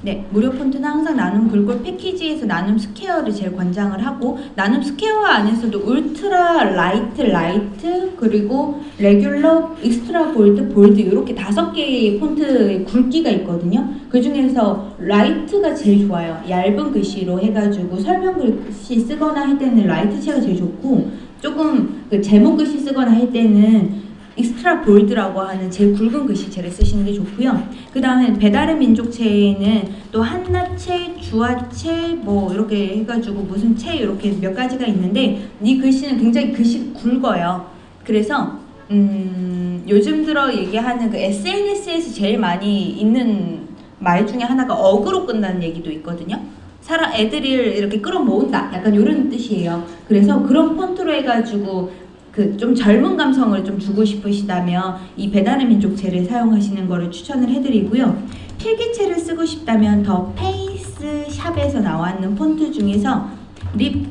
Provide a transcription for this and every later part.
네, 무료 폰트는 항상 나눔 글꼴 패키지에서 나눔 스퀘어를 제일 권장을 하고 나눔 스퀘어 안에서도 ultra light, light 그리고 regular, extra bold, bold 이렇게 다섯 개의 폰트의 굵기가 있거든요. 그 중에서 light가 제일 좋아요. 얇은 글씨로 해가지고 설명 글씨 쓰거나 할 때는 light 체가 제일 좋고 조금 그 제목 글씨 쓰거나 할 때는 extra bold라고 하는 제일 굵은 글씨체를 쓰시는 게 좋고요. 그 다음에 배달의 민족체에는 또 한나체, 주아체 뭐 이렇게 해가지고 무슨 체 이렇게 몇 가지가 있는데 이 글씨는 굉장히 글씨 굵어요. 그래서 음, 요즘 들어 얘기하는 그 SNS에서 제일 많이 있는 말 중에 하나가 어그로 끈다는 얘기도 있거든요. 사람 애들을 이렇게 끌어모은다 약간 이런 뜻이에요. 그래서 그런 폰트로 해가지고 그 좀 젊은 감성을 좀 주고 싶으시다면 이 배달의 민족체를 사용하시는 거를 추천을 해드리고요. 필기체를 쓰고 싶다면 더 페이스 샵에서 나왔는 폰트 중에서 립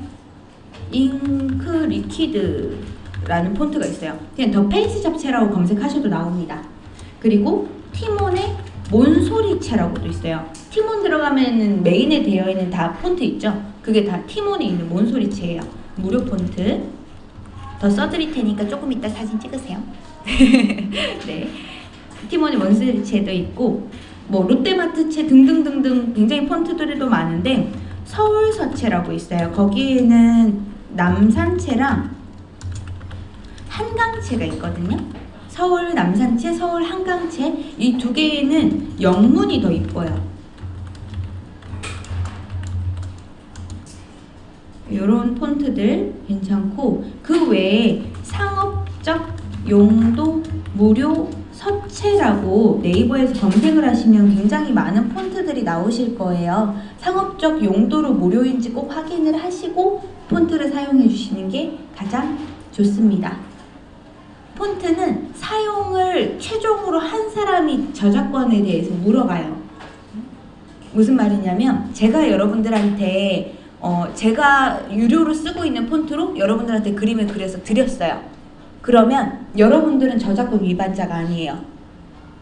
잉크 리퀴드라는 폰트가 있어요. 그냥 더 페이스 샵체라고 검색하셔도 나옵니다. 그리고 티몬의 몬소리체라고도 있어요. 티몬 들어가면은 메인에 되어 있는 다 폰트 있죠? 그게 다 티몬에 있는 몬소리체예요. 무료 폰트. 더 써드릴 테니까 조금 이따 사진 찍으세요. 네. 티몬의 몬소리체도 있고 뭐 롯데마트체 등등등등 굉장히 폰트들도 많은데 서울서체라고 있어요. 거기에는 남산체랑 한강체가 있거든요. 서울 남산체, 서울 한강체 이 두 개에는 영문이 더 이뻐요. 이런 폰트들 괜찮고 그 외에 상업적 용도 무료 서체라고 네이버에서 검색을 하시면 굉장히 많은 폰트들이 나오실 거예요. 상업적 용도로 무료인지 꼭 확인을 하시고 폰트를 사용해 주시는 게 가장 좋습니다. 폰트는 사용을 최종으로 한 사람이 저작권에 대해서 물어봐요. 무슨 말이냐면 제가 여러분들한테 어 제가 유료로 쓰고 있는 폰트로 여러분들한테 그림을 그려서 드렸어요. 그러면 여러분들은 저작권 위반자가 아니에요.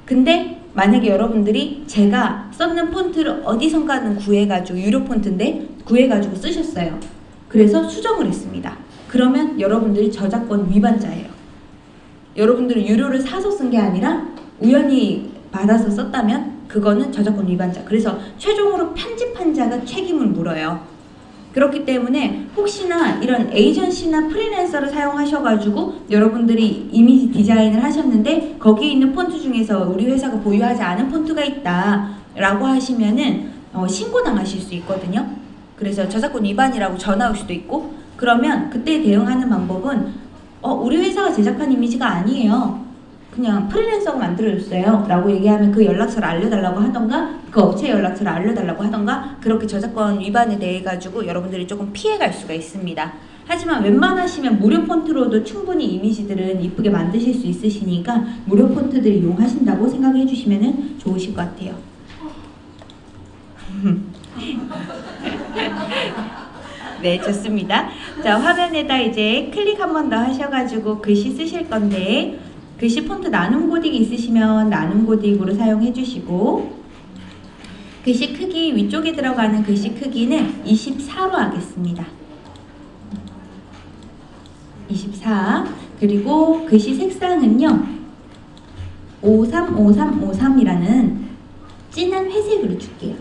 근데 만약에 여러분들이 제가 썼는 폰트를 어디선가는 구해가지고 유료 폰트인데 구해가지고 쓰셨어요. 그래서 수정을 했습니다. 그러면 여러분들이 저작권 위반자예요. 여러분들은 유료를 사서 쓴 게 아니라 우연히 받아서 썼다면 그거는 저작권 위반자. 그래서 최종으로 편집한 자가 책임을 물어요. 그렇기 때문에 혹시나 이런 에이전시나 프리랜서를 사용하셔가지고 여러분들이 이미지 디자인을 하셨는데 거기에 있는 폰트 중에서 우리 회사가 보유하지 않은 폰트가 있다 라고 하시면은 어, 신고당하실 수 있거든요. 그래서 저작권 위반이라고 전화 올 수도 있고 그러면 그때 대응하는 방법은 어, 우리 회사가 제작한 이미지가 아니에요. 그냥 프리랜서가 만들어줬어요 라고 얘기하면 그 연락처를 알려달라고 하던가 그 업체 연락처를 알려달라고 하던가 그렇게 저작권 위반에 대해 가지고 여러분들이 조금 피해갈 수가 있습니다. 하지만 웬만하시면 무료 폰트로도 충분히 이미지들은 이쁘게 만드실 수 있으시니까 무료 폰트들 이용하신다고 생각해 주시면 좋으실 것 같아요. 네 좋습니다. 자 화면에다 이제 클릭 한 번 더 하셔가지고 글씨 쓰실 건데 글씨 폰트 나눔 고딕 있으시면 나눔 고딕으로 사용해 주시고 글씨 크기 위쪽에 들어가는 글씨 크기는 24로 하겠습니다. 24 그리고 글씨 색상은요 535353이라는 진한 회색으로 줄게요.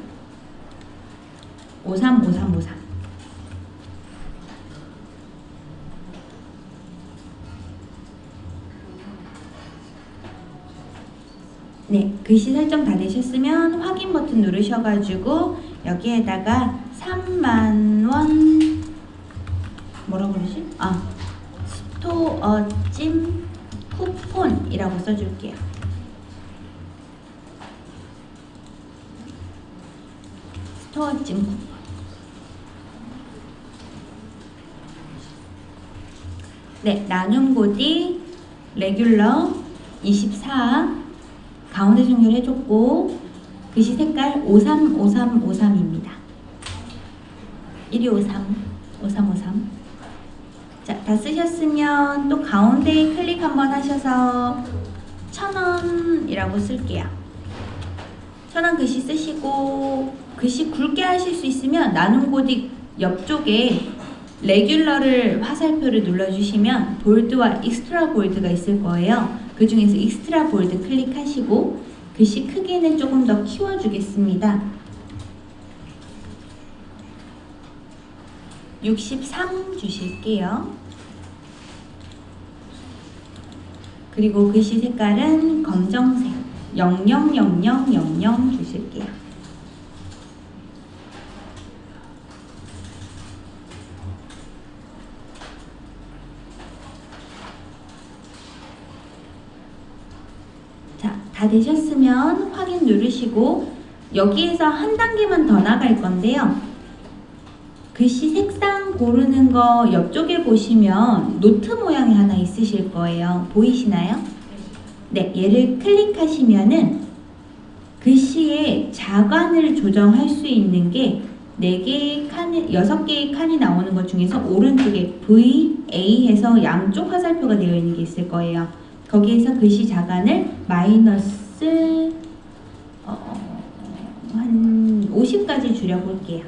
535353 네, 글씨 설정 다 되셨으면 확인 버튼 누르셔가지고 여기에다가 3만원 뭐라고 그러지? 아, 스토어 찜 쿠폰이라고 써줄게요. 스토어 찜 쿠폰 네, 나눔 고딕 regular 24 가운데 정렬해줬고 글씨 색깔 535353입니다. 1253, 5353 자, 다 쓰셨으면 또 가운데 클릭 한번 하셔서 천원이라고 쓸게요. 천원 글씨 쓰시고 글씨 굵게 하실 수 있으면 나눔 고딕 옆쪽에 regular를 화살표를 눌러주시면 bold와 extra bold가 있을 거예요. 그 중에서 extra bold 클릭하시고 글씨 크기는 조금 더 키워주겠습니다. 63 주실게요. 그리고 글씨 색깔은 검정색 000000 주실게요. 자, 다 되셨으면 확인 누르시고 여기에서 한 단계만 더 나갈 건데요. 글씨 색상 고르는 거 옆쪽에 보시면 노트 모양이 하나 있으실 거예요. 보이시나요? 네, 얘를 클릭하시면은 글씨의 자간을 조정할 수 있는 게 4개의 칸이, 6개의 칸이 나오는 것 중에서 오른쪽에 V, A 해서 양쪽 화살표가 되어 있는 게 있을 거예요. 거기에서 글씨 자간을 마이너스 어, 한 50까지 줄여볼게요.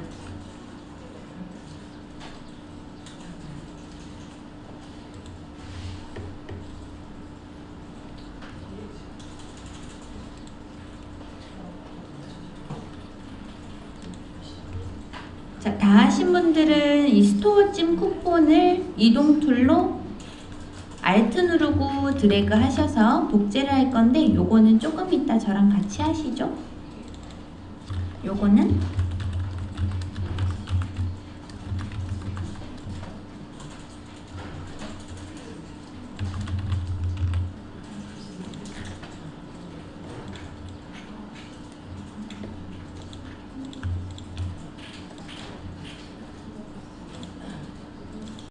자, 다 하신 분들은 이 스토어 찜 쿠폰을 이동 툴로 알트 누르고 드래그 하셔서 복제를 할 건데 요거는 조금 이따 저랑 같이 하시죠. 요거는